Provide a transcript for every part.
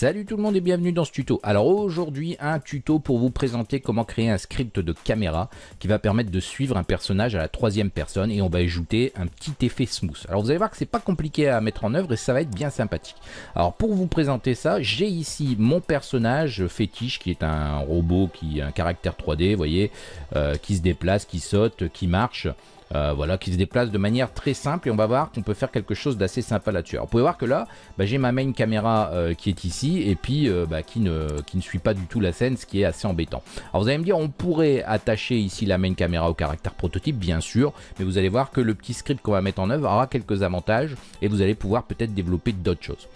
Salut tout le monde et bienvenue dans ce tuto. Alors aujourd'hui un tuto pour vous présenter comment créer un script de caméra qui va permettre de suivre un personnage à la troisième personne et on va ajouter un petit effet smooth. Alors vous allez voir que c'est pas compliqué à mettre en œuvre et ça va être bien sympathique. Alors pour vous présenter ça, j'ai ici mon personnage fétiche qui est un robot qui a un caractère 3D, vous voyez, euh, qui se déplace, qui saute, qui marche. Euh, voilà, qui se déplace de manière très simple et on va voir qu'on peut faire quelque chose d'assez sympa là-dessus. Vous pouvez voir que là, bah, j'ai ma main caméra euh, qui est ici et puis euh, bah, qui, ne, suit pas du tout la scène, ce qui est assez embêtant. Alors vous allez me dire, on pourrait attacher ici la main caméra au caractère prototype, bien sûr, mais vous allez voir que le petit script qu'on va mettre en œuvre aura quelques avantages et vous allez pouvoir peut-être développer d'autres choses.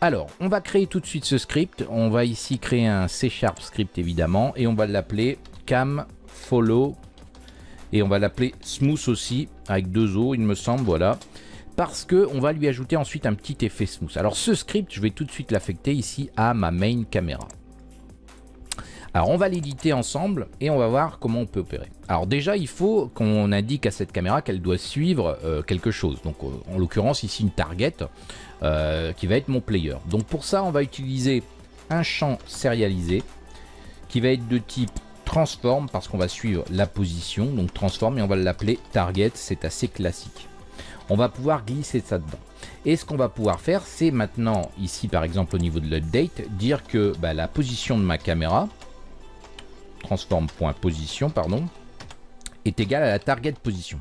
Alors, on va créer tout de suite ce script. On va ici créer un C Sharp script évidemment et on va l'appeler cam follow et on va l'appeler Smooth aussi, avec deux O, il me semble, voilà. Parce que on va lui ajouter ensuite un petit effet smooth. Alors ce script, je vais tout de suite l'affecter ici à ma main caméra. Alors on va l'éditer ensemble et on va voir comment on peut opérer. Alors déjà il faut qu'on indique à cette caméra qu'elle doit suivre euh, quelque chose. Donc euh, en l'occurrence ici une target euh, qui va être mon player. Donc pour ça on va utiliser un champ sérialisé qui va être de type transform parce qu'on va suivre la position, donc transform et on va l'appeler target, c'est assez classique. On va pouvoir glisser ça dedans. Et ce qu'on va pouvoir faire, c'est maintenant, ici par exemple au niveau de l'update, dire que bah, la position de ma caméra, transform.position, pardon, est égale à la target position.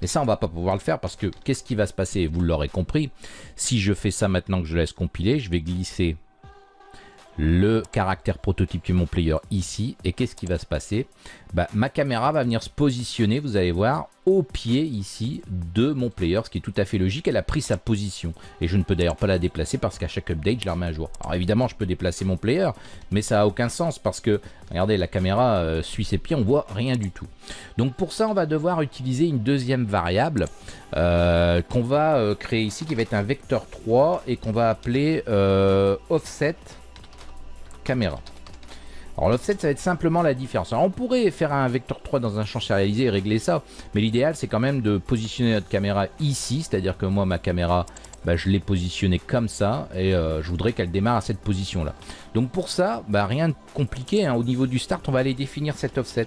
Mais ça, on va pas pouvoir le faire parce que qu'est-ce qui va se passer? Vous l'aurez compris, si je fais ça maintenant que je laisse compiler, je vais glisser le caractère prototype de mon player ici. Et qu'est-ce qui va se passer bah, Ma caméra va venir se positionner, vous allez voir, au pied ici de mon player, ce qui est tout à fait logique. Elle a pris sa position. Et je ne peux d'ailleurs pas la déplacer parce qu'à chaque update, je la remets à jour. Alors évidemment, je peux déplacer mon player, mais ça n'a aucun sens parce que, regardez, la caméra euh, suit ses pieds, on voit rien du tout. Donc pour ça, on va devoir utiliser une deuxième variable euh, qu'on va euh, créer ici, qui va être un vecteur 3 et qu'on va appeler offset caméra. Alors l'offset, ça va être simplement la différence. Alors on pourrait faire un vecteur 3 dans un champ sérialisé et régler ça, mais l'idéal c'est quand même de positionner notre caméra ici, c'est-à-dire que moi ma caméra, bah, je l'ai positionnée comme ça, et euh, je voudrais qu'elle démarre à cette position-là. Donc pour ça, bah, rien de compliqué, hein. au niveau du start, on va aller définir cet offset.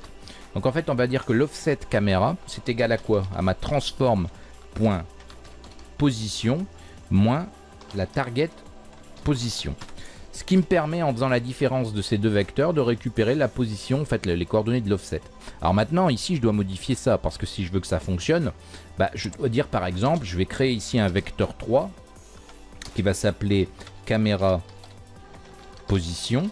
Donc en fait, on va dire que l'offset caméra, c'est égal à quoi? À ma transform.position moins la target position. Ce qui me permet, en faisant la différence de ces deux vecteurs, de récupérer la position, en fait, les coordonnées de l'offset. Alors maintenant, ici, je dois modifier ça, parce que si je veux que ça fonctionne, bah, je dois dire, par exemple, je vais créer ici un vecteur 3, qui va s'appeler caméra position,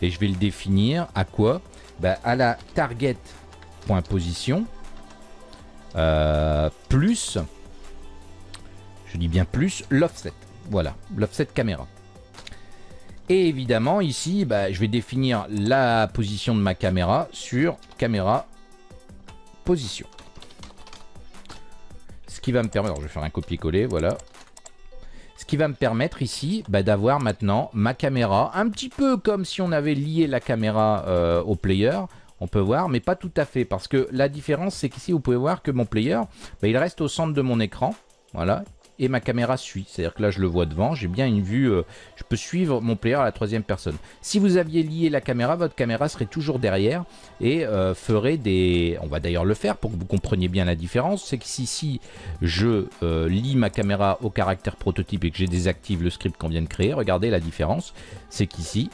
et je vais le définir à quoi? Bah, À la target.position, euh, plus, je dis bien plus, l'offset. Voilà, l'offset caméra. Et évidemment, ici, bah, je vais définir la position de ma caméra sur caméra position. Ce qui va me permettre, je vais faire un copier-coller, voilà. Ce qui va me permettre ici bah, d'avoir maintenant ma caméra, un petit peu comme si on avait lié la caméra euh, au player, on peut voir, mais pas tout à fait, parce que la différence, c'est qu'ici, vous pouvez voir que mon player, bah, il reste au centre de mon écran, voilà, et ma caméra suit. C'est-à-dire que là, je le vois devant, j'ai bien une vue, euh, je peux suivre mon player à la troisième personne. Si vous aviez lié la caméra, votre caméra serait toujours derrière et euh, ferait des... On va d'ailleurs le faire pour que vous compreniez bien la différence. C'est que si, si je euh, lie ma caméra au caractère prototype et que j'ai désactive le script qu'on vient de créer, regardez la différence. C'est qu'ici,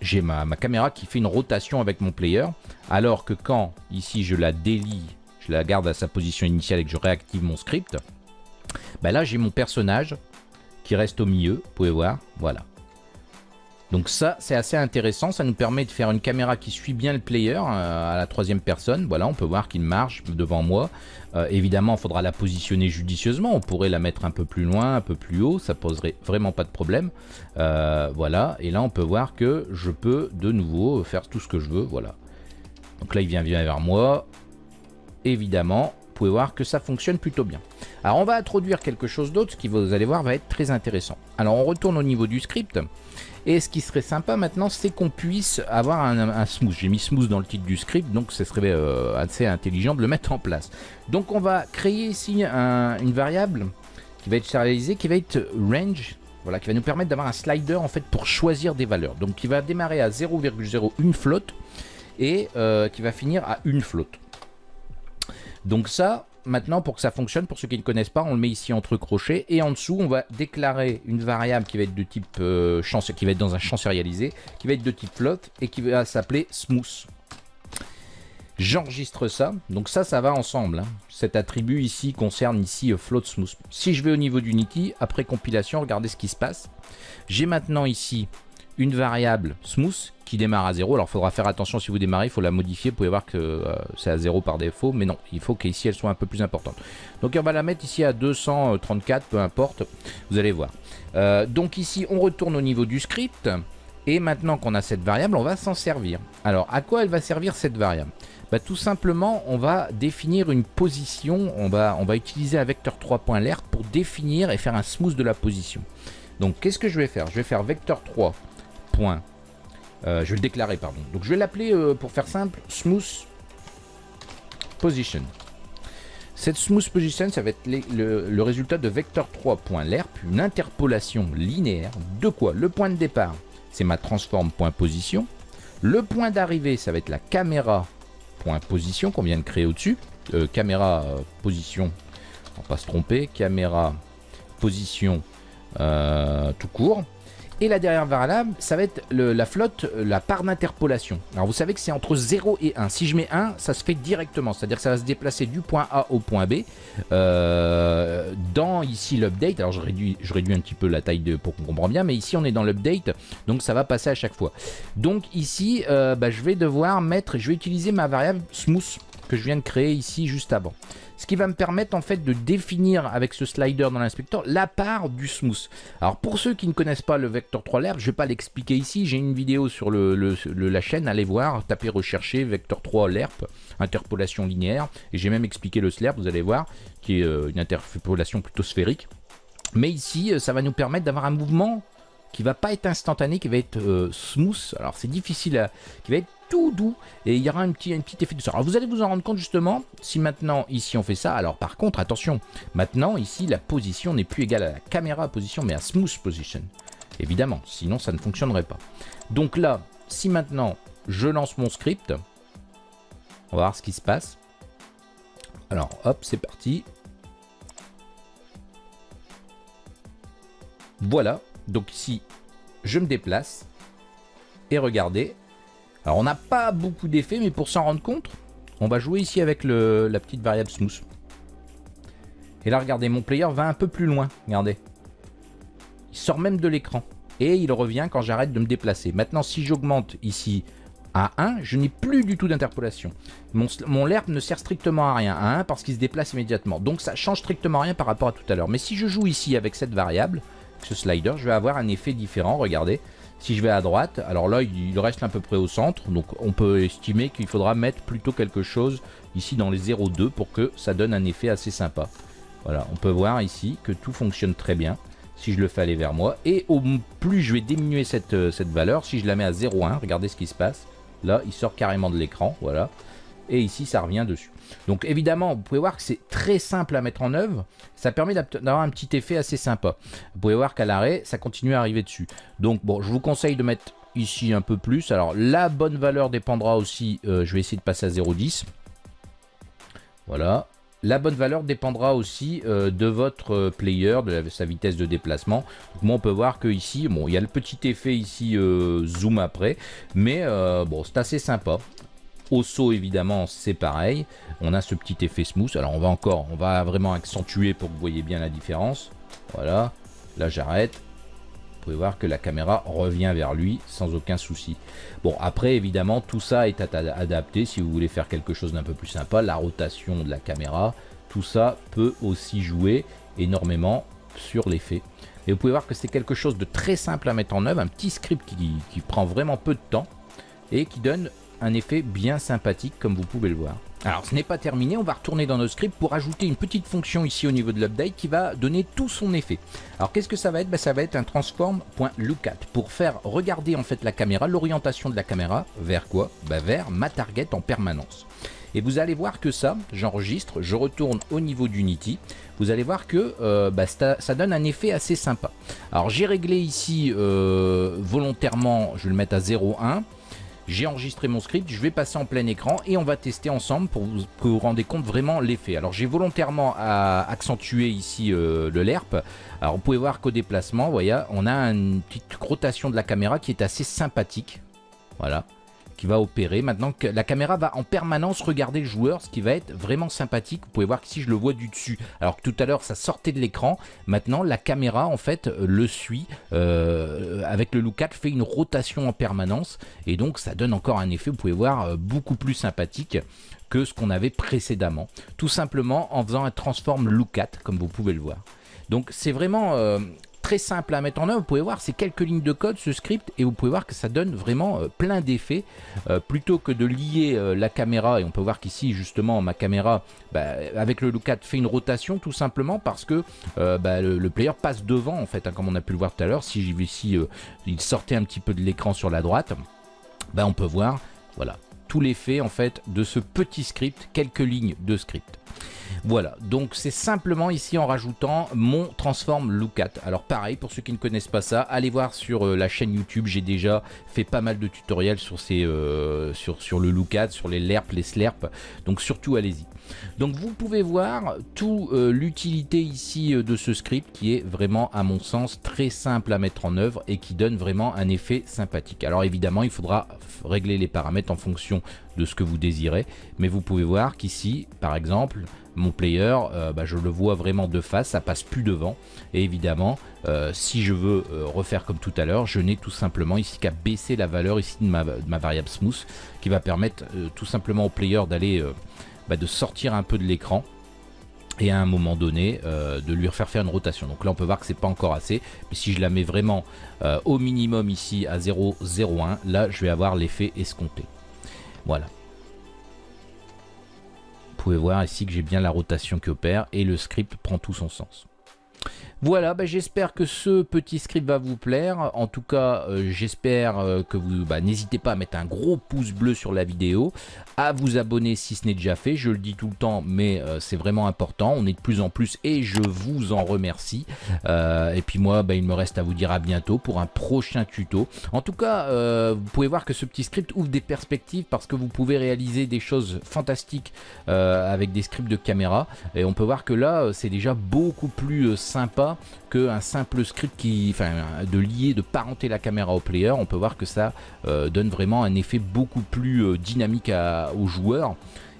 j'ai ma caméra qui fait une rotation avec mon player, alors que quand ici je la délie, je la garde à sa position initiale et que je réactive mon script, bah là, j'ai mon personnage qui reste au milieu, vous pouvez voir, voilà. Donc ça, c'est assez intéressant, ça nous permet de faire une caméra qui suit bien le player euh, à la troisième personne. Voilà, on peut voir qu'il marche devant moi. Euh, évidemment, il faudra la positionner judicieusement, on pourrait la mettre un peu plus loin, un peu plus haut, ça poserait vraiment pas de problème. Euh, voilà, et là on peut voir que je peux de nouveau faire tout ce que je veux, voilà. Donc là, il vient, vient vers moi. Évidemment, pouvez voir que ça fonctionne plutôt bien. Alors on va introduire quelque chose d'autre qui vous allez voir va être très intéressant. Alors on retourne au niveau du script. Et ce qui serait sympa maintenant, c'est qu'on puisse avoir un, smooth. J'ai mis smooth dans le titre du script, donc ce serait euh, assez intelligent de le mettre en place. Donc on va créer ici une variable qui va être sérialisée, qui va être range voilà, qui va nous permettre d'avoir un slider en fait pour choisir des valeurs. Donc qui va démarrer à 0,01 flotte et euh, qui va finir à une flotte. Donc ça, maintenant pour que ça fonctionne, pour ceux qui ne connaissent pas, on le met ici entre crochets et en dessous on va déclarer une variable qui va être de type euh, qui va être dans un champ sérialisé, qui va être de type float et qui va s'appeler smooth. J'enregistre ça, donc ça, ça va ensemble. Hein. Cet attribut ici concerne ici euh, float smooth. Si je vais au niveau d'Unity, après compilation, regardez ce qui se passe. J'ai maintenant ici une variable smooth qui démarre à 0. Alors il faudra faire attention si vous démarrez, il faut la modifier. Vous pouvez voir que euh, c'est à 0 par défaut, mais non, il faut qu'ici elle soit un peu plus importante. Donc on va la mettre ici à 234, peu importe, vous allez voir. Euh, donc ici on retourne au niveau du script. Et maintenant qu'on a cette variable, on va s'en servir. Alors, à quoi elle va servir cette variable? Bah, Tout simplement, on va définir une position. On va, utiliser un vecteur 3.lerp pour définir et faire un smooth de la position. Donc, qu'est-ce que je vais faire? Je vais faire vecteur 3. Euh, je vais le déclarer, pardon. Donc, je vais l'appeler, euh, pour faire simple, smooth position. Cette smooth position, ça va être le, résultat de vecteur 3.lerp, une interpolation linéaire de quoi? Le point de départ, c'est ma transform point position. Le point d'arrivée, ça va être la caméra point position qu'on vient de créer au-dessus. Euh, caméra position, on va pas se tromper, caméra position tout court. Et la dernière variable, ça va être la flotte, la part d'interpolation. Alors vous savez que c'est entre 0 et 1. Si je mets 1, ça se fait directement. C'est-à-dire que ça va se déplacer du point A au point B. Euh, dans ici l'update, alors je réduis, je réduis un petit peu la taille pour qu'on comprenne bien, mais ici on est dans l'update, donc ça va passer à chaque fois. Donc ici, euh, bah, je vais devoir mettre, je vais utiliser ma variable smooth que je viens de créer ici juste avant. Ce qui va me permettre en fait de définir avec ce slider dans l'inspecteur la part du smooth. Alors pour ceux qui ne connaissent pas le vecteur 3 lerp, je ne vais pas l'expliquer ici. J'ai une vidéo sur la chaîne, allez voir, tapez rechercher vecteur 3 lerp, interpolation linéaire. Et j'ai même expliqué le slurp, vous allez voir, qui est euh, une interpolation plutôt sphérique. Mais ici, euh, ça va nous permettre d'avoir un mouvement qui va pas être instantané, qui va être euh, smooth. Alors c'est difficile à... qui va être tout doux et il y aura un petit, un petit effet de ça. Alors vous allez vous en rendre compte justement si maintenant ici on fait ça. Alors par contre attention, maintenant ici la position n'est plus égale à la caméra position mais à smooth position. Évidemment, sinon ça ne fonctionnerait pas. Donc là, si maintenant je lance mon script, on va voir ce qui se passe. Alors hop, c'est parti. Voilà, donc ici je me déplace et regardez, alors on n'a pas beaucoup d'effets, mais pour s'en rendre compte, on va jouer ici avec la petite variable smooth. Et là, regardez, mon player va un peu plus loin. Regardez. Il sort même de l'écran. Et il revient quand j'arrête de me déplacer. Maintenant, si j'augmente ici à 1, je n'ai plus du tout d'interpolation. Mon, mon LERP ne sert strictement à rien à 1 parce qu'il se déplace immédiatement. Donc ça change strictement rien par rapport à tout à l'heure. Mais si je joue ici avec cette variable, ce slider, je vais avoir un effet différent. Regardez. Si je vais à droite, alors là, il reste à peu près au centre. Donc, on peut estimer qu'il faudra mettre plutôt quelque chose ici dans les 0,2 pour que ça donne un effet assez sympa. Voilà, on peut voir ici que tout fonctionne très bien si je le fais aller vers moi. Et au plus je vais diminuer cette, euh, cette valeur, si je la mets à 0,1, regardez ce qui se passe. Là, il sort carrément de l'écran, voilà et ici ça revient dessus. Donc évidemment, vous pouvez voir que c'est très simple à mettre en œuvre, ça permet d'avoir un petit effet assez sympa. Vous pouvez voir qu'à l'arrêt, ça continue à arriver dessus. Donc bon, je vous conseille de mettre ici un peu plus. Alors la bonne valeur dépendra aussi, euh, je vais essayer de passer à 0,10. Voilà. La bonne valeur dépendra aussi euh, de votre euh, player, de sa vitesse de déplacement. Donc, moi, on peut voir que ici, bon, il y a le petit effet ici zoom après, mais bon, c'est assez sympa. Au saut, évidemment, c'est pareil. On a ce petit effet smooth. Alors, on va encore, on va vraiment accentuer pour que vous voyez bien la différence. Voilà. Là, j'arrête. Vous pouvez voir que la caméra revient vers lui sans aucun souci. Bon, après, évidemment, tout ça est adapté si vous voulez faire quelque chose d'un peu plus sympa. La rotation de la caméra, tout ça peut aussi jouer énormément sur l'effet. Et vous pouvez voir que c'est quelque chose de très simple à mettre en œuvre, un petit script qui, qui prend vraiment peu de temps et qui donne un effet bien sympathique comme vous pouvez le voir. Alors ce n'est pas terminé, on va retourner dans notre script pour ajouter une petite fonction ici au niveau de l'update qui va donner tout son effet. Alors qu'est-ce que ça va être? Ben, Ça va être un transform.lookat pour faire regarder en fait la caméra, l'orientation de la caméra vers quoi? Ben, Vers ma target en permanence. Et vous allez voir que ça, j'enregistre, je retourne au niveau d'Unity. Vous allez voir que euh, bah, ça, donne un effet assez sympa. Alors j'ai réglé ici euh, volontairement, je vais le mettre à 0,1. J'ai enregistré mon script, je vais passer en plein écran et on va tester ensemble pour que vous rendez compte vraiment l'effet. Alors j'ai volontairement accentué ici euh, le LERP. Alors vous pouvez voir qu'au déplacement, voyez, on a une petite rotation de la caméra qui est assez sympathique. Voilà va opérer. Maintenant que la caméra va en permanence regarder le joueur, ce qui va être vraiment sympathique. Vous pouvez voir qu'ici je le vois du dessus. Alors que tout à l'heure ça sortait de l'écran. Maintenant la caméra en fait le suit euh, avec le look 4 fait une rotation en permanence et donc ça donne encore un effet, vous pouvez voir, euh, beaucoup plus sympathique que ce qu'on avait précédemment. Tout simplement en faisant un transform look 4 comme vous pouvez le voir. Donc c'est vraiment euh, très simple à mettre en œuvre. Vous pouvez voir, c'est quelques lignes de code, ce script, et vous pouvez voir que ça donne vraiment euh, plein d'effets. Euh, plutôt que de lier euh, la caméra, et on peut voir qu'ici, justement, ma caméra, bah, avec le look fait une rotation, tout simplement parce que bah, le, player passe devant, en fait, hein, comme on a pu le voir tout à l'heure. Si ici, il sortait un petit peu de l'écran sur la droite, bah, on peut voir, voilà, tout l'effet, en fait, de ce petit script, quelques lignes de script. Voilà, donc c'est simplement ici en rajoutant mon Transform Lookat. Alors pareil, pour ceux qui ne connaissent pas ça, allez voir sur euh, la chaîne YouTube, j'ai déjà fait pas mal de tutoriels sur, ces, euh, sur, sur le Lookat, sur les LERP, les SLERP, donc surtout allez-y. Donc vous pouvez voir toute euh, l'utilité ici de ce script qui est vraiment à mon sens très simple à mettre en œuvre et qui donne vraiment un effet sympathique. Alors évidemment il faudra régler les paramètres en fonction de ce que vous désirez mais vous pouvez voir qu'ici par exemple mon player, euh, bah, je le vois vraiment de face, ça passe plus devant. Et évidemment, euh, si je veux euh, refaire comme tout à l'heure, je n'ai tout simplement ici qu'à baisser la valeur ici de ma, variable smooth, qui va permettre tout simplement au player d'aller, bah, de sortir un peu de l'écran et à un moment donné de lui refaire faire une rotation. Donc là on peut voir que c'est pas encore assez, mais si je la mets vraiment au minimum ici à 0,01, là je vais avoir l'effet escompté. Voilà pouvez voir ici que j'ai bien la rotation qui opère et le script prend tout son sens. Voilà, bah, j'espère que ce petit script va vous plaire. En tout cas, euh, j'espère euh, que vous bah, n'hésitez pas à mettre un gros pouce bleu sur la vidéo, à vous abonner si ce n'est déjà fait. Je le dis tout le temps, mais euh, c'est vraiment important. On est de plus en plus et je vous en remercie. et puis moi, bah, il me reste à vous dire à bientôt pour un prochain tuto. En tout cas, vous pouvez voir que ce petit script ouvre des perspectives parce que vous pouvez réaliser des choses fantastiques avec des scripts de caméra. Et on peut voir que là, c'est déjà beaucoup plus sympa qu'un simple script qui, enfin, de lier, de parenter la caméra au player. On peut voir que ça euh, donne vraiment un effet beaucoup plus euh, dynamique aux joueurs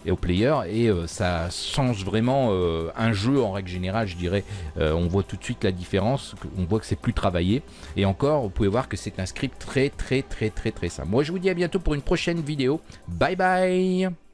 et aux players et euh, ça change vraiment un jeu en règle générale je dirais. On voit tout de suite la différence on voit que c'est plus travaillé. Et encore vous pouvez voir que c'est un script très très très très très simple. Moi je vous dis à bientôt pour une prochaine vidéo. Bye bye